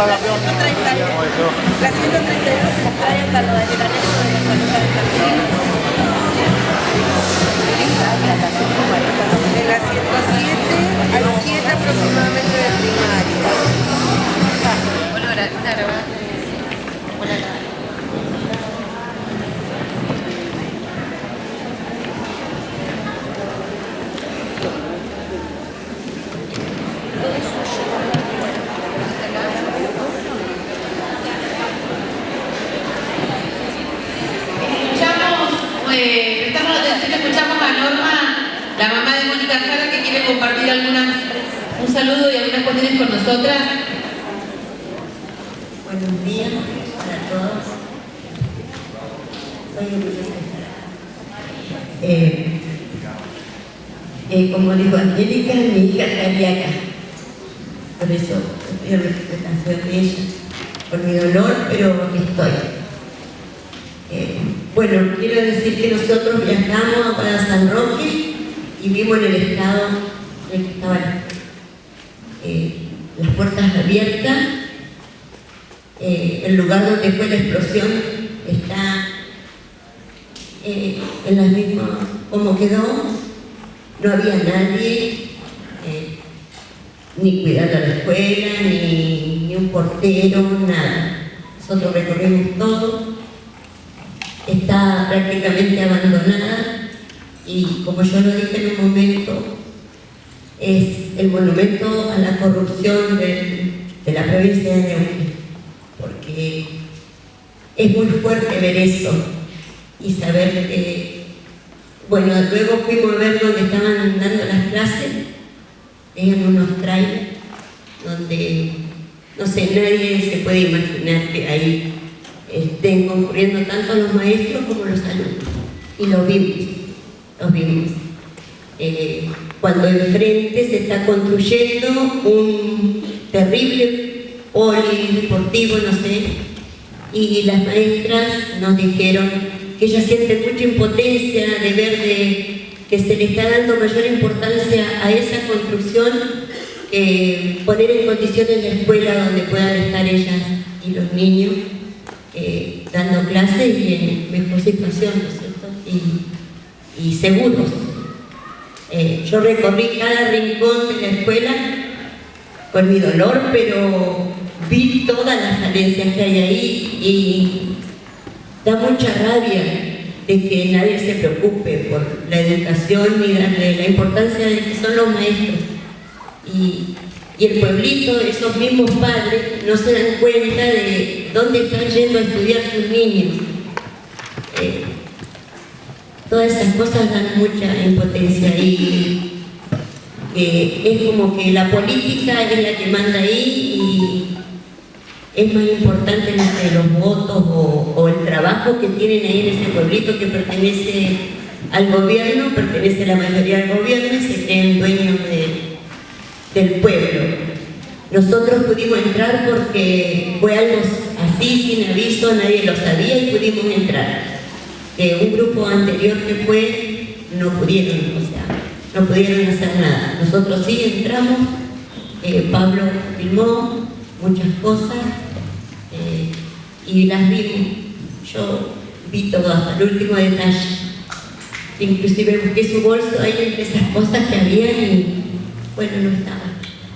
La 132 se trae hasta lo del anexo de la salud de campesinos. De la 107 al 7 aproximadamente de primaria. Bueno, ahora, claro. Escuchamos, la mamá de Mónica Jara, que quiere compartir algunas, un saludo y algunas cuestiones con nosotras. Buenos días para todos. Soy. Eh, eh, como dijo Angélica, mi hija estaría. Por eso en representación de. Por mi dolor, pero aquí estoy. Eh, bueno, quiero decir que nosotros viajamos para San Roque y vimos en el estado en que estaban eh, las puertas abiertas. Eh, el lugar donde fue la explosión está eh, en las mismas como quedó, no había nadie, ni cuidando la escuela, ni, ni un portero, nada. Nosotros recorrimos todo, está prácticamente abandonada y como yo lo dije en un momento, es el monumento a la corrupción de la provincia de Neuquén porque es muy fuerte ver eso y saber que, bueno, luego fuimos a ver donde estaban dando las clases, eran unos trailers donde, no sé, nadie se puede imaginar que ahí estén concurriendo tanto los maestros como los alumnos. Y lo vimos, los vimos. Eh, cuando enfrente se está construyendo un terrible polideportivo, no sé, y las maestras nos dijeron que ellas sienten mucha impotencia de ver de- que se le está dando mayor importancia a esa construcción que poner en condiciones la escuela donde puedan estar ellas y los niños eh, dando clases y en mejor situación, ¿no es cierto? Y, y seguros. Eh, yo recorrí cada rincón de la escuela con mi dolor, pero vi todas las falencias que hay ahí y da mucha rabia de que nadie se preocupe por la educación ni darle la importancia de que son los maestros. Y, y el pueblito, esos mismos padres, no se dan cuenta de dónde están yendo a estudiar sus niños. Eh, todas esas cosas dan mucha impotencia y eh, es como que la política es la que manda ahí y es más importante no sé, los votos o, el trabajo que tienen ahí en ese pueblito que pertenece al gobierno, pertenece la mayoría al gobierno y se creen dueños de- del pueblo. Nosotros pudimos entrar porque fue algo así, sin aviso, nadie lo sabía y pudimos entrar. De un grupo anterior que fue, no pudieron, no pudieron hacer nada. Nosotros sí entramos, eh, Pablo filmó muchas cosas eh, y las vimos. Yo vi todo hasta el último detalle. Inclusive busqué su bolso ahí entre esas cosas que había y bueno, no estaba.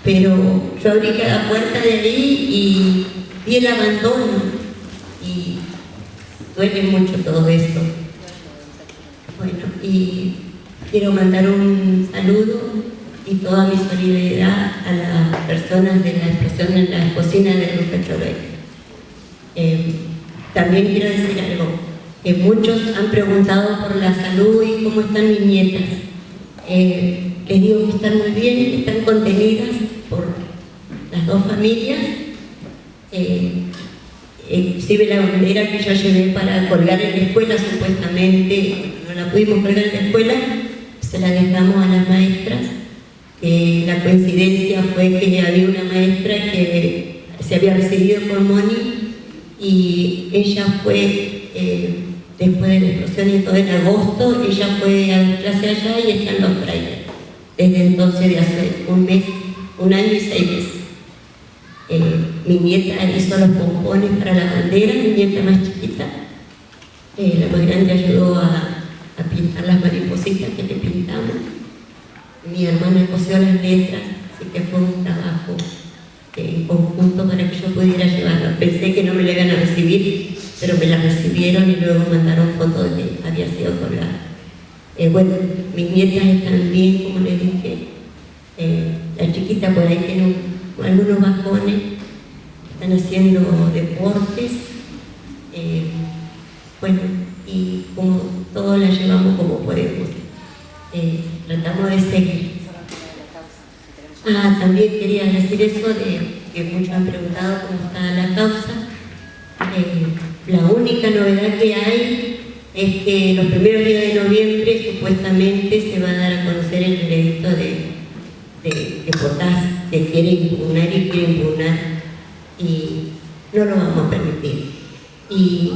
Pero yo abrí cada puerta de ahí y vi el abandono duele mucho todo eso. Bueno, y quiero mandar un saludo y toda mi solidaridad a las personas de la explosión en la cocina de Luca Chorey. Eh, también quiero decir algo, que muchos han preguntado por la salud y cómo están mis nietas. Eh, les digo que están muy bien, están contenidas por las dos familias. Eh, inclusive la bandera que yo llevé para colgar en la escuela, supuestamente no la pudimos colgar en la escuela, se la dejamos a las maestras. que la coincidencia fue que había una maestra que se había recibido por Moni y ella fue, eh, después de la explosión y todo en agosto, ella fue a la clase allá y está en los trailers. Desde entonces, de hace un mes, un año y seis meses. Eh, mi nieta hizo los pompones para la bandera, mi nieta más chiquita. Eh, la más grande ayudó a, a pintar las maripositas que le pintamos. Mi hermana cosió las letras, así que fue un trabajo eh, en conjunto para que yo pudiera llevarlo. Pensé que no me la iban a recibir, pero me la recibieron y luego mandaron fotos de que había sido colgada. Eh, bueno, mis nietas están bien, como les dije. Eh, la chiquita por ahí tiene un- algunos bajones, están haciendo deportes. eh, bueno, y como todos la llevamos como podemos. Eh, tratamos de seguir. Ah, también quería decir eso de que muchos han preguntado cómo está la causa. Eh, la única novedad que hay es que los primeros días de noviembre supuestamente se va a dar a conocer el veredicto de, de, de Potás, que quiere impugnar y quiere impugnar y no lo vamos a permitir. Y,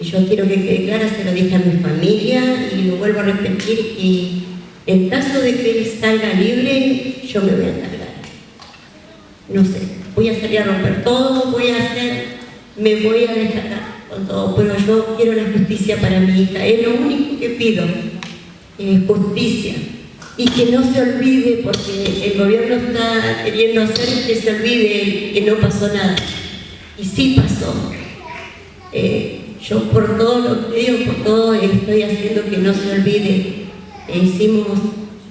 yo quiero que quede clara, se lo dije a mi familia y lo vuelvo a repetir y en caso de que él salga libre, yo me voy a encargar. No sé, voy a salir a romper todo, voy a hacer, me voy a descargar con todo, pero yo quiero la justicia para mi hija, es lo único que pido, eh, justicia. Y que no se olvide, porque el gobierno está queriendo hacer que se olvide que no pasó nada. Y sí pasó. Eh, yo por todo lo que digo, por todo estoy haciendo que no se olvide. Eh, hicimos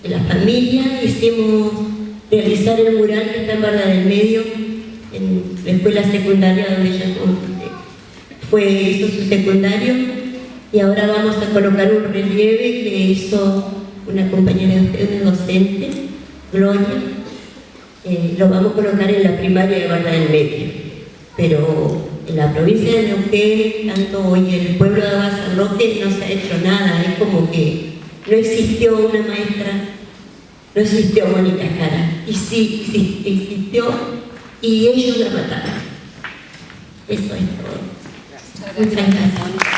de la familia, hicimos realizar el mural que está en Barra del Medio, en la escuela secundaria donde ella eh, fue, hizo su secundario, y ahora vamos a colocar un relieve que hizo una compañera de docente, Gloria, eh, lo vamos a colocar en la primaria de Barra del Medio. Pero en la provincia de Neuquén, tanto hoy en el pueblo de San Roque, no se ha hecho nada. Es como que no existió una maestra, no existió Mónica Jara. Y sí, sí, existió y ellos la mataron. Eso es todo. Muchas gracias.